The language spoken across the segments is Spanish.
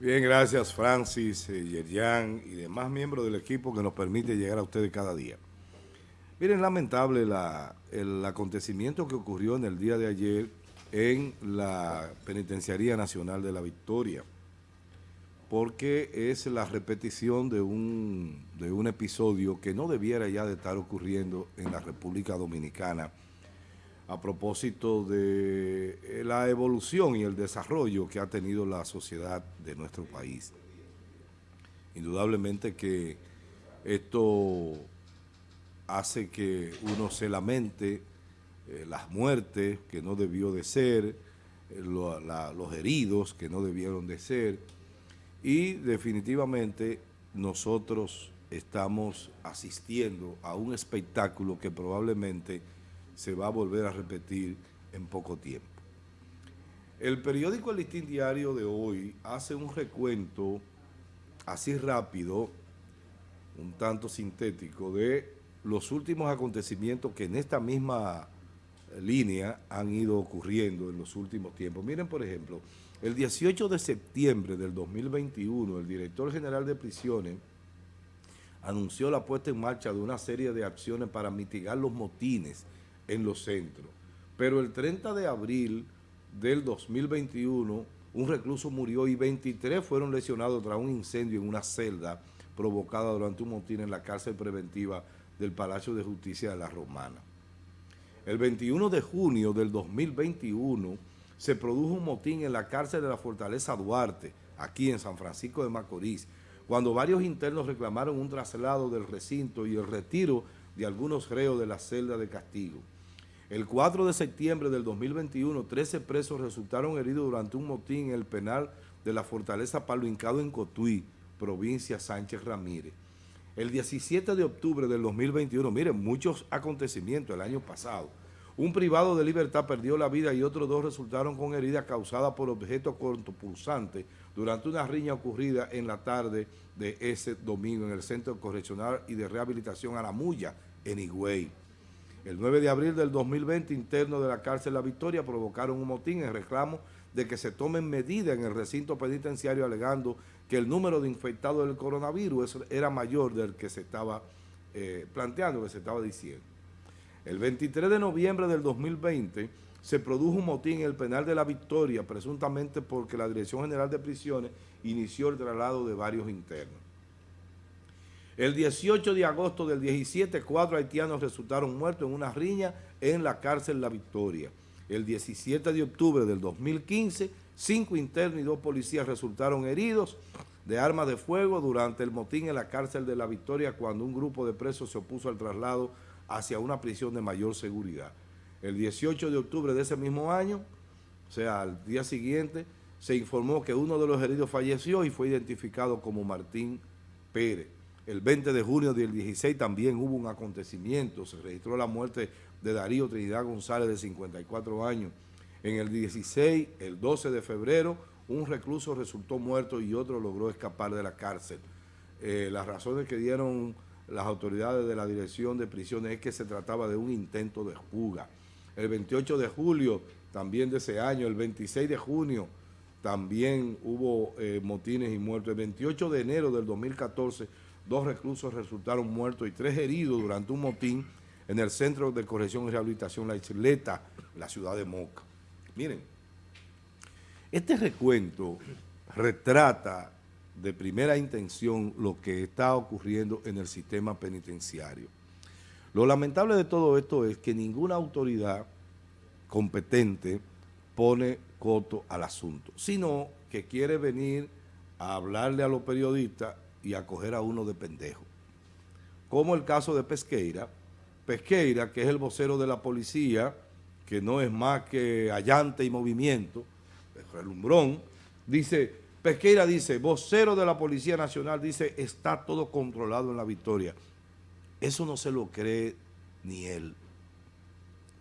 Bien, gracias Francis, eh, Yerjan y demás miembros del equipo que nos permite llegar a ustedes cada día. Miren, lamentable la, el acontecimiento que ocurrió en el día de ayer en la Penitenciaría Nacional de la Victoria, porque es la repetición de un, de un episodio que no debiera ya de estar ocurriendo en la República Dominicana, a propósito de eh, la evolución y el desarrollo que ha tenido la sociedad de nuestro país. Indudablemente que esto hace que uno se lamente eh, las muertes que no debió de ser, eh, los heridos que no debieron de ser y definitivamente nosotros estamos asistiendo a un espectáculo que probablemente se va a volver a repetir en poco tiempo. El periódico El Listín Diario de hoy hace un recuento así rápido, un tanto sintético, de los últimos acontecimientos que en esta misma línea han ido ocurriendo en los últimos tiempos. Miren, por ejemplo, el 18 de septiembre del 2021, el director general de prisiones anunció la puesta en marcha de una serie de acciones para mitigar los motines en los centros. Pero el 30 de abril del 2021, un recluso murió y 23 fueron lesionados tras un incendio en una celda provocada durante un motín en la cárcel preventiva del Palacio de Justicia de la Romana. El 21 de junio del 2021 se produjo un motín en la cárcel de la Fortaleza Duarte, aquí en San Francisco de Macorís, cuando varios internos reclamaron un traslado del recinto y el retiro de algunos reos de la celda de castigo. El 4 de septiembre del 2021, 13 presos resultaron heridos durante un motín en el penal de la Fortaleza Palo Hincado en Cotuí, provincia Sánchez Ramírez. El 17 de octubre del 2021, miren, muchos acontecimientos el año pasado. Un privado de libertad perdió la vida y otros dos resultaron con heridas causadas por objetos cortopulsantes durante una riña ocurrida en la tarde de ese domingo en el Centro Correccional y de Rehabilitación Aramuya, en Higüey. El 9 de abril del 2020, internos de la cárcel La Victoria provocaron un motín en reclamo de que se tomen medidas en el recinto penitenciario alegando que el número de infectados del coronavirus era mayor del que se estaba eh, planteando, que se estaba diciendo. El 23 de noviembre del 2020 se produjo un motín en el penal de La Victoria, presuntamente porque la Dirección General de Prisiones inició el traslado de varios internos. El 18 de agosto del 17, cuatro haitianos resultaron muertos en una riña en la cárcel La Victoria. El 17 de octubre del 2015, cinco internos y dos policías resultaron heridos de armas de fuego durante el motín en la cárcel de La Victoria cuando un grupo de presos se opuso al traslado hacia una prisión de mayor seguridad. El 18 de octubre de ese mismo año, o sea, al día siguiente, se informó que uno de los heridos falleció y fue identificado como Martín Pérez. El 20 de junio del 16 también hubo un acontecimiento, se registró la muerte de Darío Trinidad González de 54 años. En el 16, el 12 de febrero, un recluso resultó muerto y otro logró escapar de la cárcel. Eh, las razones que dieron las autoridades de la Dirección de Prisiones es que se trataba de un intento de fuga. El 28 de julio también de ese año, el 26 de junio también hubo eh, motines y muertos. El 28 de enero del 2014 dos reclusos resultaron muertos y tres heridos durante un motín en el Centro de Corrección y Rehabilitación La Isleta, la ciudad de Moca. Miren, este recuento retrata de primera intención lo que está ocurriendo en el sistema penitenciario. Lo lamentable de todo esto es que ninguna autoridad competente pone coto al asunto, sino que quiere venir a hablarle a los periodistas y acoger a uno de pendejo. Como el caso de Pesqueira. Pesqueira, que es el vocero de la policía, que no es más que allante y movimiento, relumbrón, dice, Pesqueira dice, vocero de la Policía Nacional, dice, está todo controlado en la victoria. Eso no se lo cree ni él.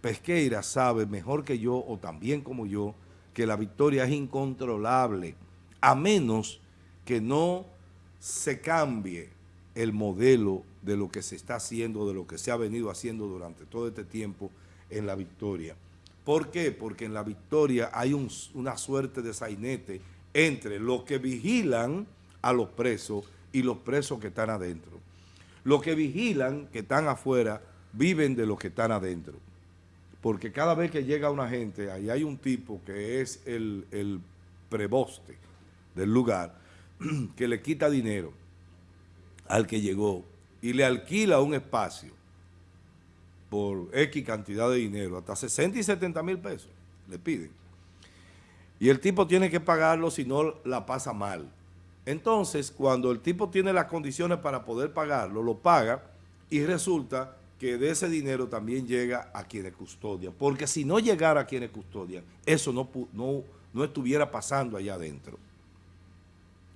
Pesqueira sabe mejor que yo, o también como yo, que la victoria es incontrolable, a menos que no se cambie el modelo de lo que se está haciendo, de lo que se ha venido haciendo durante todo este tiempo en la victoria. ¿Por qué? Porque en la victoria hay una suerte de sainete entre los que vigilan a los presos y los presos que están adentro. Los que vigilan, que están afuera, viven de los que están adentro. Porque cada vez que llega una gente, ahí hay un tipo que es el, el preboste del lugar, que le quita dinero al que llegó y le alquila un espacio por X cantidad de dinero, hasta 60 y 70 mil pesos, le piden. Y el tipo tiene que pagarlo si no la pasa mal. Entonces, cuando el tipo tiene las condiciones para poder pagarlo, lo paga y resulta que de ese dinero también llega a quienes custodian. Porque si no llegara a quienes custodian, eso no, no, no estuviera pasando allá adentro.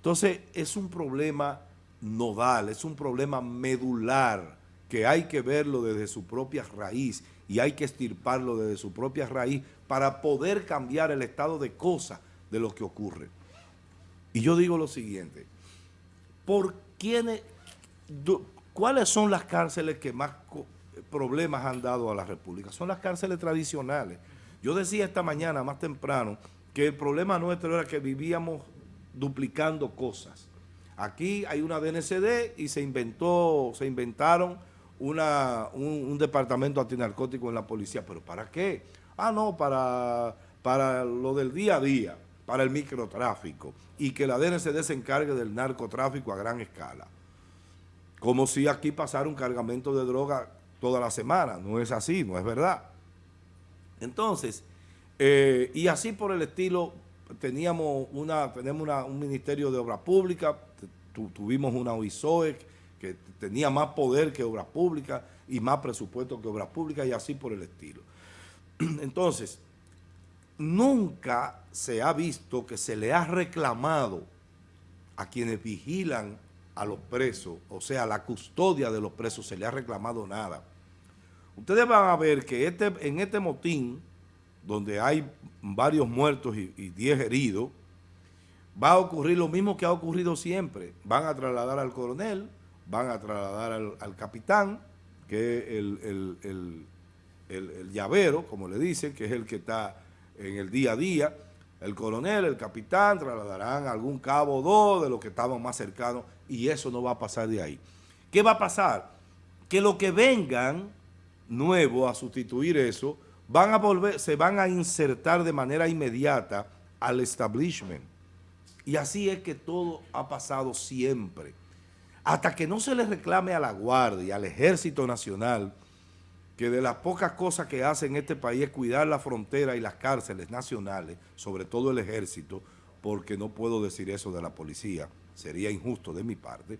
Entonces, es un problema nodal, es un problema medular que hay que verlo desde su propia raíz y hay que estirparlo desde su propia raíz para poder cambiar el estado de cosas de lo que ocurre. Y yo digo lo siguiente, ¿por quiénes, ¿cuáles son las cárceles que más problemas han dado a la República? Son las cárceles tradicionales. Yo decía esta mañana, más temprano, que el problema nuestro era que vivíamos duplicando cosas. Aquí hay una DNCD y se inventó, se inventaron una, un, departamento antinarcótico en la policía. ¿Pero para qué? Ah, no, para, para lo del día a día para el microtráfico y que la DNCD se encargue del narcotráfico a gran escala. Como si aquí pasara un cargamento de droga toda la semana. No es así, no es verdad. Entonces, eh, y así por el estilo, teníamos una, tenemos un Ministerio de Obras Públicas, tuvimos una OISOE que tenía más poder que Obras Públicas y más presupuesto que Obras Públicas y así por el estilo. Entonces, nunca se ha visto que se le ha reclamado a quienes vigilan a los presos, o sea, la custodia de los presos, se le ha reclamado nada. Ustedes van a ver que este, en este motín, donde hay varios muertos y, diez heridos, va a ocurrir lo mismo que ha ocurrido siempre. Van a trasladar al coronel, van a trasladar al, capitán, que es el, el llavero, como le dicen, que es el que está en el día a día. El coronel, el capitán trasladarán algún cabo o dos de los que estaban más cercanos y eso no va a pasar de ahí. ¿Qué va a pasar? Que los que vengan nuevos a sustituir eso van a volver, se van a insertar de manera inmediata al establishment. Y así es que todo ha pasado siempre. Hasta que no se le reclame a la Guardia, al Ejército Nacional, que de las pocas cosas que hace en este país es cuidar la frontera y las cárceles nacionales, sobre todo el ejército, porque no puedo decir eso de la policía, sería injusto de mi parte,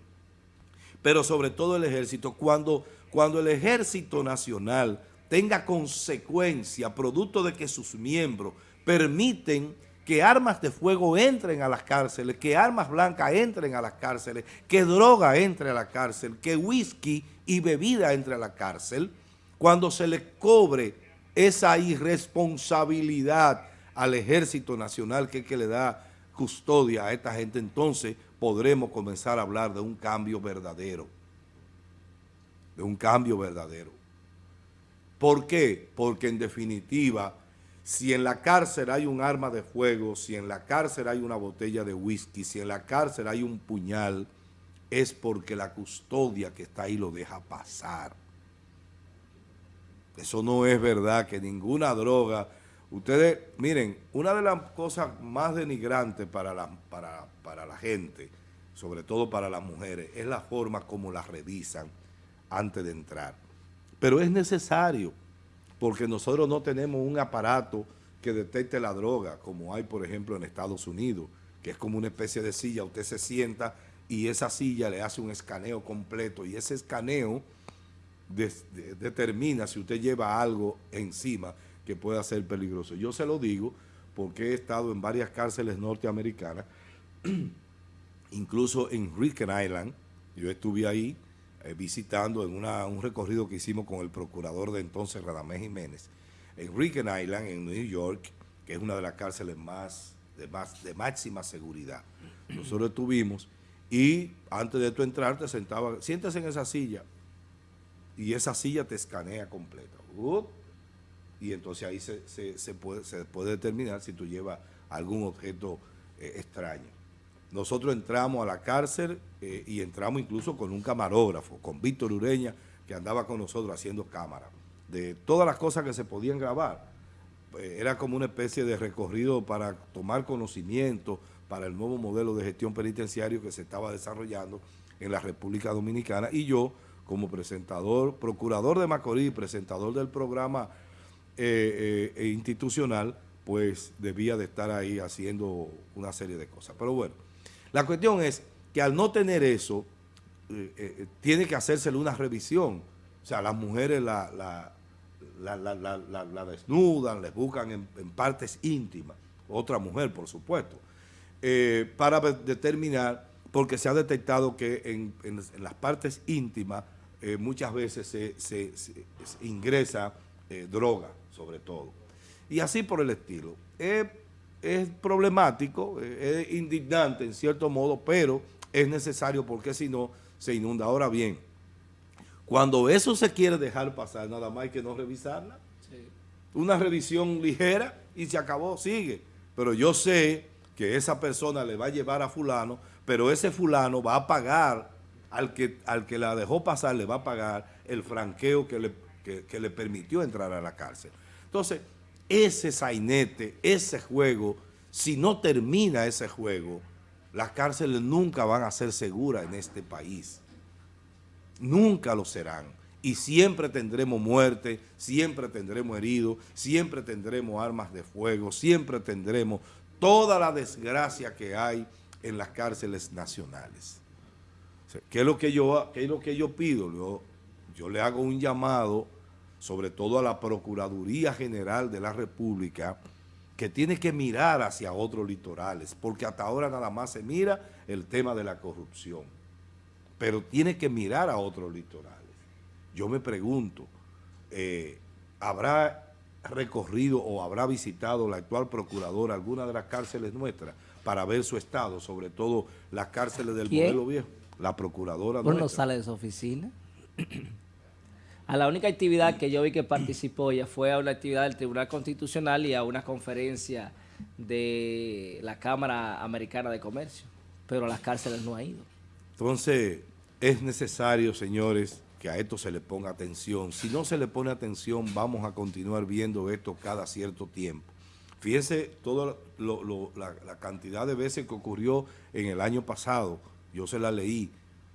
pero sobre todo el ejército, cuando, cuando el ejército nacional tenga consecuencia, producto de que sus miembros permiten que armas de fuego entren a las cárceles, que armas blancas entren a las cárceles, que droga entre a la cárcel, que whisky y bebida entre a la cárcel, cuando se le cobre esa irresponsabilidad al Ejército Nacional que es que le da custodia a esta gente, entonces podremos comenzar a hablar de un cambio verdadero. De un cambio verdadero. ¿Por qué? Porque en definitiva, si en la cárcel hay un arma de fuego, si en la cárcel hay una botella de whisky, si en la cárcel hay un puñal, es porque la custodia que está ahí lo deja pasar. Eso no es verdad, que ninguna droga... Ustedes, miren, una de las cosas más denigrantes para la, para, para la gente, sobre todo para las mujeres, es la forma como las revisan antes de entrar. Pero es necesario, porque nosotros no tenemos un aparato que detecte la droga, como hay, por ejemplo, en Estados Unidos, que es como una especie de silla, usted se sienta y esa silla le hace un escaneo completo, y ese escaneo determina si usted lleva algo encima que pueda ser peligroso. Yo se lo digo porque he estado en varias cárceles norteamericanas, incluso en Ricken Island, yo estuve ahí eh, visitando en un recorrido que hicimos con el procurador de entonces, Radamés Jiménez, en Ricken Island, en New York, que es una de las cárceles más de, más, de máxima seguridad. Nosotros estuvimos y antes de tú entrar te sentaba, siéntese en esa silla, y esa silla te escanea completa. y entonces ahí se, puede, se puede determinar si tú llevas algún objeto eh, extraño. Nosotros entramos a la cárcel eh, y entramos incluso con un camarógrafo, con Víctor Ureña, que andaba con nosotros haciendo cámara. De todas las cosas que se podían grabar, eh, era como una especie de recorrido para tomar conocimiento para el nuevo modelo de gestión penitenciario que se estaba desarrollando en la República Dominicana y yo como presentador, procurador de Macorís, presentador del programa eh, institucional, pues debía de estar ahí haciendo una serie de cosas. Pero bueno, la cuestión es que al no tener eso, tiene que hacérsele una revisión. O sea, las mujeres la desnudan, les buscan en, partes íntimas, otra mujer por supuesto, eh, para determinar, porque se ha detectado que en, las partes íntimas eh, muchas veces se, ingresa eh, droga, sobre todo. Y así por el estilo. Es, problemático, es indignante en cierto modo, pero es necesario porque si no se inunda. Ahora bien, cuando eso se quiere dejar pasar, nada más hay que no revisarla. Una revisión ligera y se acabó, sigue. Pero yo sé que esa persona le va a llevar a fulano, pero ese fulano va a pagar, al que, al que la dejó pasar le va a pagar el franqueo que le, que le permitió entrar a la cárcel. Entonces, ese sainete, ese juego, si no termina ese juego, las cárceles nunca van a ser seguras en este país nunca lo serán. Y siempre tendremos muerte, siempre tendremos heridos, siempre tendremos armas de fuego, siempre tendremos toda la desgracia que hay en las cárceles nacionales. ¿qué, es lo que yo, es lo que yo pido? Yo, yo le hago un llamado, sobre todo a la Procuraduría General de la República, que tiene que mirar hacia otros litorales, porque hasta ahora nada más se mira el tema de la corrupción pero tiene que mirar a otros litorales. Yo me pregunto, eh, ¿habrá recorrido o habrá visitado la actual procuradora alguna de las cárceles nuestras para ver su estado, sobre todo las cárceles del modelo viejo? La procuradora ¿Por no sale de su oficina? A la única actividad que yo vi que participó ella fue a una actividad del Tribunal Constitucional y a una conferencia de la Cámara Americana de Comercio, pero a las cárceles no ha ido. Entonces, es necesario, señores, que a esto se le ponga atención. Si no se le pone atención, vamos a continuar viendo esto cada cierto tiempo. Fíjense toda la, cantidad de veces que ocurrió en el año pasado. Yo se la leí.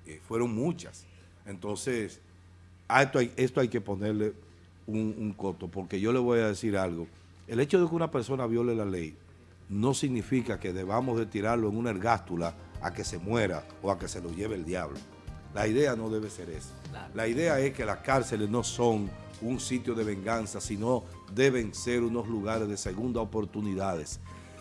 Eh, fueron muchas. Entonces, a esto, hay, esto hay que ponerle un, un coto, porque yo le voy a decir algo. El hecho de que una persona viole la ley no significa que debamos de tirarlo en una ergástula a que se muera o a que se lo lleve el diablo. La idea no debe ser esa. La idea es que las cárceles no son un sitio de venganza, sino deben ser unos lugares de segunda oportunidades.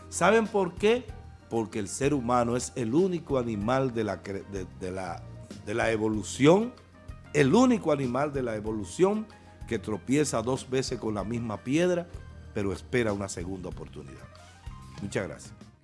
¿Saben por qué? Porque el ser humano es el único animal de la, de, la, de la evolución, el único animal de la evolución que tropieza dos veces con la misma piedra, pero espera una segunda oportunidad. Muchas gracias.